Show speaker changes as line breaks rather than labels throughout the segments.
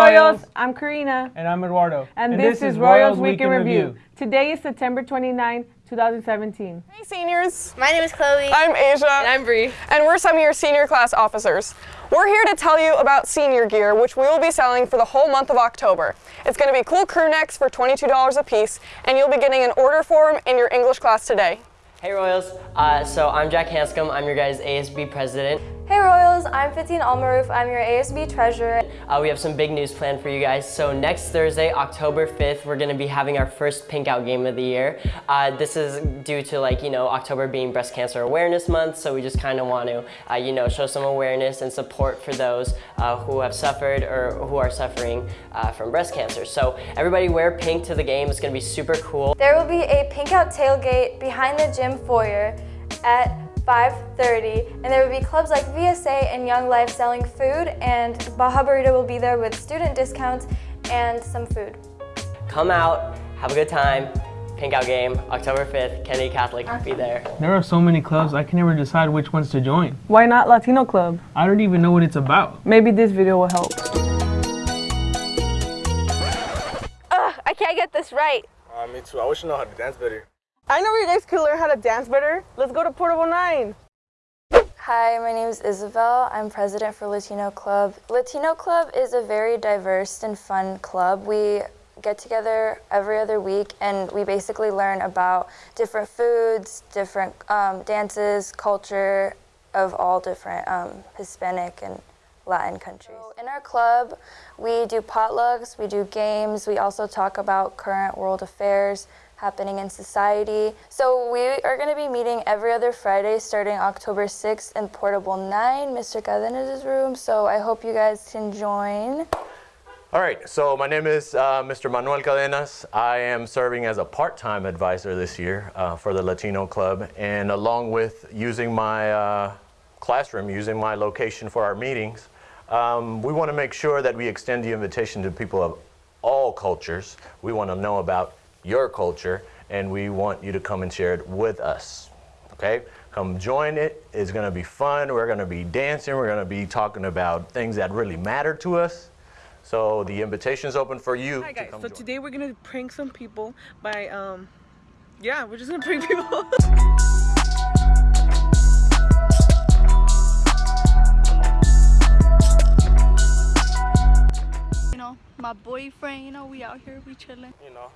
Royals. I'm Karina.
And I'm Eduardo.
And, and this, this, is Royals Week in Review. Review. Today is September 29, 2017.
Hey seniors.
My name is Chloe.
I'm Asia.
And I'm Bree.
And we're some of your senior class officers. We're here to tell you about senior gear, which we will be selling for the whole month of October. It's going to be cool crew necks for $22 a piece, and you'll be getting an order form in your English class today.
Hey Royals, uh, so I'm Jack Hanscom, I'm your guys' ASB president.
Hey Royals, I'm Fatin Almaroof, I'm your ASB treasurer.
Uh, we have some big news planned for you guys. So next Thursday, October 5th, we're gonna be having our first Pink Out game of the year. Uh, this is due to like, you know, October being Breast Cancer Awareness Month, so we just kinda want to, uh, you know, show some awareness and support for those uh, who have suffered or who are suffering uh, from breast cancer. So everybody wear pink to the game, it's gonna be super cool.
There will be a Pink Out tailgate behind the gym foyer at 5.30 and there will be clubs like VSA and Young Life selling food and Baja Burrito will be there with student discounts and some food.
Come out, have a good time, Pink Out game, October 5th, Kennedy Catholic, will be there.
There are so many clubs, I can never decide which ones to join.
Why not Latino Club?
I don't even know what it's about.
Maybe this video will help.
Ugh, I can't get this right.
Uh, me too, I wish I know how to dance better.
I know you guys could learn how to dance better. Let's go to Portable 9.
Hi, my name is Isabel. I'm president for Latino Club. Latino Club is a very diverse and fun club. We get together every other week and we basically learn about different foods, different um, dances, culture of all different um, Hispanic and Latin countries. In our club, we do potlucks, we do games, we also talk about current world affairs, happening in society. So we are going to be meeting every other Friday starting October 6th in Portable 9, Mr. Cadenas' room. So I hope you guys can join.
All right, so my name is uh, Mr. Manuel Cadenas. I am serving as a part-time advisor this year uh, for the Latino Club. And along with using my uh, classroom, using my location for our meetings, um, we want to make sure that we extend the invitation to people of all cultures. We want to know about your culture, and we want you to come and share it with us. Okay? Come join it. It's going to be fun. We're going to be dancing. We're going to be talking about things that really matter to us. So the invitation is open for you.
Hi guys.
To
so
join.
today we're going to prank some people by, um, yeah, we're just going to prank people.
you know, my boyfriend, you know, we out here, we chilling.
You know.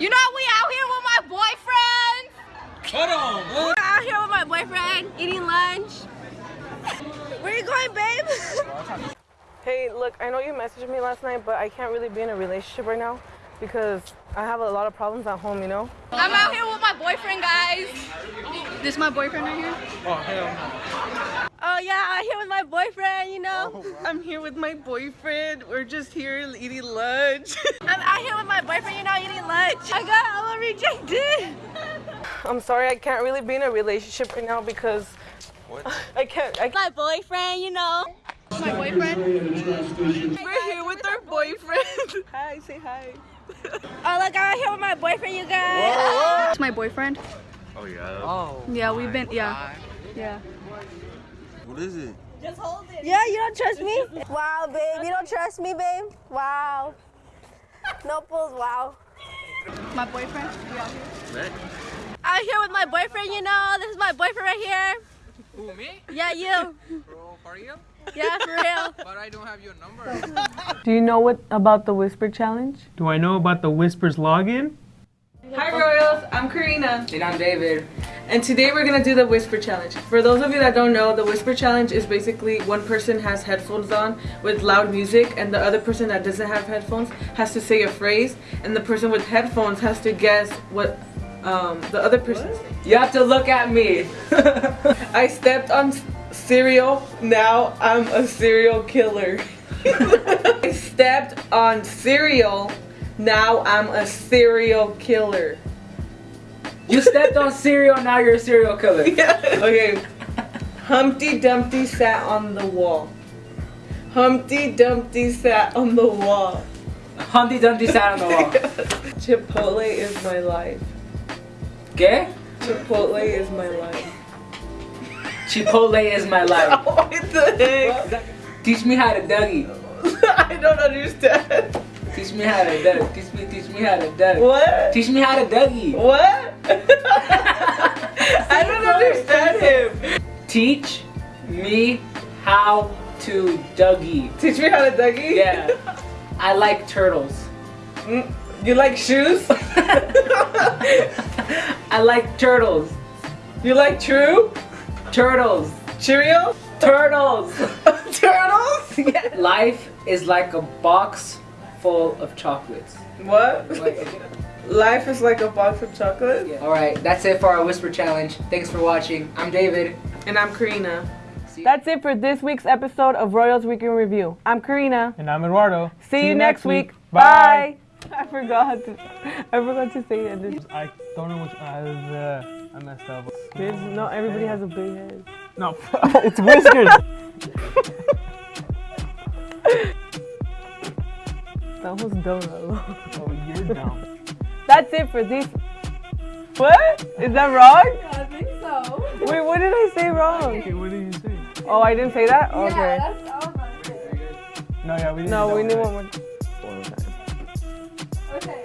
You know we out here with my boyfriend.
Hold on.
We're out here with my boyfriend eating lunch. Where are you going, babe?
hey, look, I know you messaged me last night, but I can't really be in a relationship right now because I have a lot of problems at home, you know?
I'm out here with my boyfriend, guys. This is my boyfriend right here?
Oh, hell no.
Oh, yeah, I'm here with my boyfriend, you know?
Oh, wow. I'm here with my boyfriend. We're just here eating lunch.
I'm out here with my boyfriend, you know, eating lunch. I got all rejected.
I'm sorry, I can't really be in a relationship right now because what? I can't. I
my boyfriend, you know. My boyfriend.
We're here with our boyfriend.
hi, say hi.
oh, look, I'm out here with my boyfriend, you guys. It's my boyfriend.
Oh, yeah.
Oh. Yeah, we've been, yeah.
God.
Yeah.
What is it?
Just hold it. Yeah, you don't trust me? wow, babe. You don't trust me, babe? Wow. No pulls, wow. My boyfriend? We out here? Out here with my boyfriend, you know. This is my boyfriend right here.
Who, me?
Yeah, you.
Bro, for real?
Yeah, for real.
but I don't have your number.
Do you know what about the Whisper Challenge?
Do I know about the Whispers login?
Hi Royals, I'm Karina.
And I'm David.
And today we're gonna do the Whisper Challenge. For those of you that don't know, the Whisper Challenge is basically one person has headphones on with loud music and the other person that doesn't have headphones has to say a phrase and the person with headphones has to guess what um, the other person says.
You have to look at me.
I stepped on cereal, now I'm a serial killer. I stepped on cereal, now I'm a serial killer.
You stepped on cereal, now you're a serial killer.
Yeah. Okay. Humpty Dumpty sat on the wall. Humpty Dumpty sat on the wall.
Humpty Dumpty sat on the wall.
Chipotle is my life.
¿Qué?
Chipotle is my life.
Chipotle is my life.
what the heck?
Teach me how to Dougie.
I don't understand.
Teach me how to Doug. Teach me, teach me how to Doug.
What?
Teach me how to Dougie.
What? I don't understand him.
Teach me how to Dougie.
Teach me how to Dougie?
Yeah. I like turtles.
Mm, You like shoes?
I like turtles.
You like true?
Turtles.
Cheerios?
Turtles.
Turtles?
Yeah. Life is like a box full of chocolates.
What?
Like-
Life is like a box of chocolates?
All right, that's it for our whisper challenge. Thanks for watching. I'm David.
And I'm Karina. That's it for this week's episode of Royals Week in Review. I'm Karina.
And I'm Eduardo.
See, you next week. Bye. I forgot. To, I forgot to say that.
I don't know which. Uh, I messed up.
this, no, everybody has a big head.
No, it's whiskers.
That was dumb.
oh, you're dumb.
That's it for this. What? Is that wrong?
I think so.
Wait, what did I say wrong?
Okay, what did you say?
Oh, I didn't say that? Okay.
Yeah, that's all.
No, yeah, we didn't.
No, we
know
need one more. One more time.
Okay.